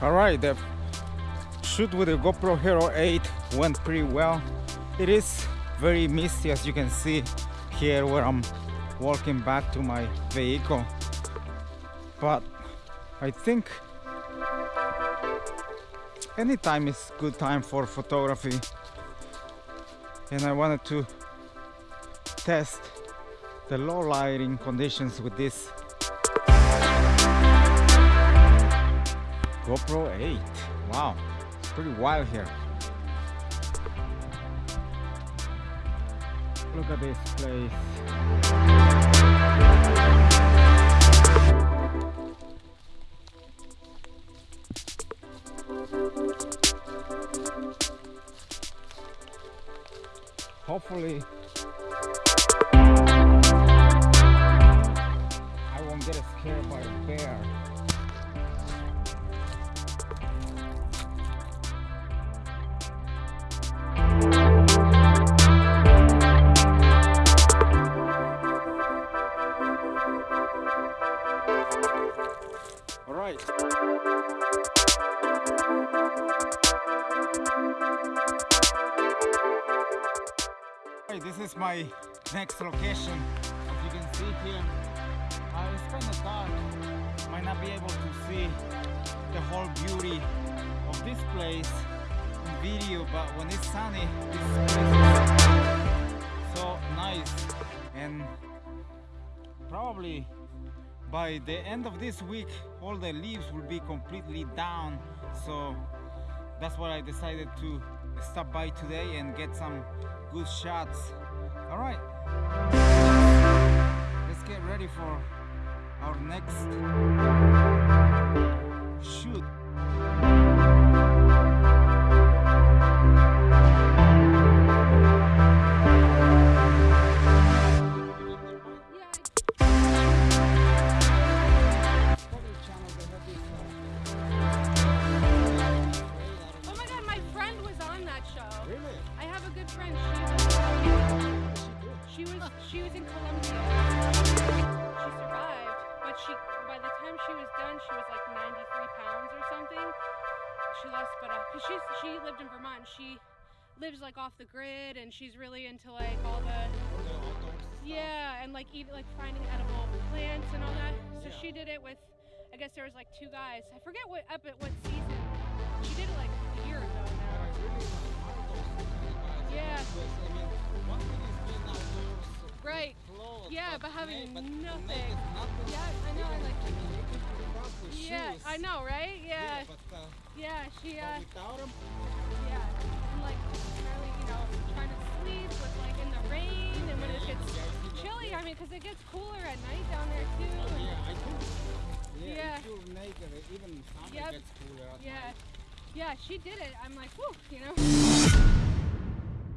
All right, the shoot with the GoPro Hero 8 went pretty well. It is very misty as you can see here where I'm walking back to my vehicle. But I think anytime is good time for photography and I wanted to test the low lighting conditions with this GoPro 8 wow it's pretty wild here. Look at this place hopefully I won't get scared by a bear. All right Hey, this is my next location. As you can see here, uh, it's kind of dark. Might not be able to see the whole beauty of this place in video, but when it's sunny, this place so nice. And probably by the end of this week, all the leaves will be completely down. So that's what I decided to stop by today and get some good shots. All right, let's get ready for our next She was she was in Colombia. She survived, but she by the time she was done, she was like 93 pounds or something. She lost, but uh, she's she lived in Vermont. She lives like off the grid, and she's really into like all the yeah, and like even like finding edible plants and all that. So she did it with, I guess there was like two guys. I forget what up at what season. She did it like a year ago now. Yeah, but having nothing. Yeah, I know. I like. Yeah, I know, right? Yeah. Yeah, she. Uh, Without them, yeah, and like really, you know, trying to sleep with like in the rain and when it gets chilly. I mean, because it gets cooler at night down there too. and- yeah, I do. Yeah, Yeah. you're naked, even summer Yep. gets cooler. Yeah, night. yeah, she did it. I'm like, whew, you know.